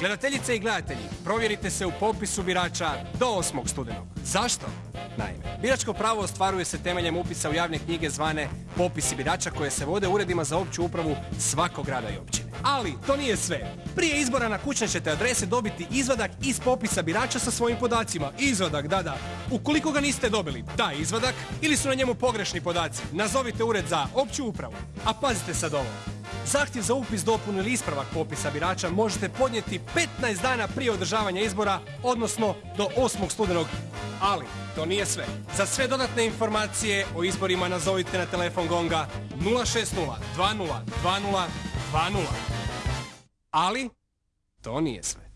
Gledateljice i gledatelji, provjerite se u popisu birača do 8. studenog. Zašto? Naime, biračko pravo ostvaruje se temeljem upisa u javne knjige zvane popisi birača koje se vode uredima za opću upravu svakog grada i općine. Ali, to nije sve. Prije izbora na kućne ćete adrese dobiti izvadak iz popisa birača sa svojim podacima. Izvadak, da, da. Ukoliko ga niste dobili, taj izvadak, ili su na njemu pogrešni podaci, nazovite ured za opću upravu. A pazite sad ovo. Zahtjev za upis, dopunu ili ispravak popisa birača možete podnijeti 15 dana prije održavanja izbora, odnosno do 8. studenog. Ali, to nije sve. Za sve dodatne informacije o izborima nazovite na telefon Gonga 060 20 20 20. Ali, to nije sve.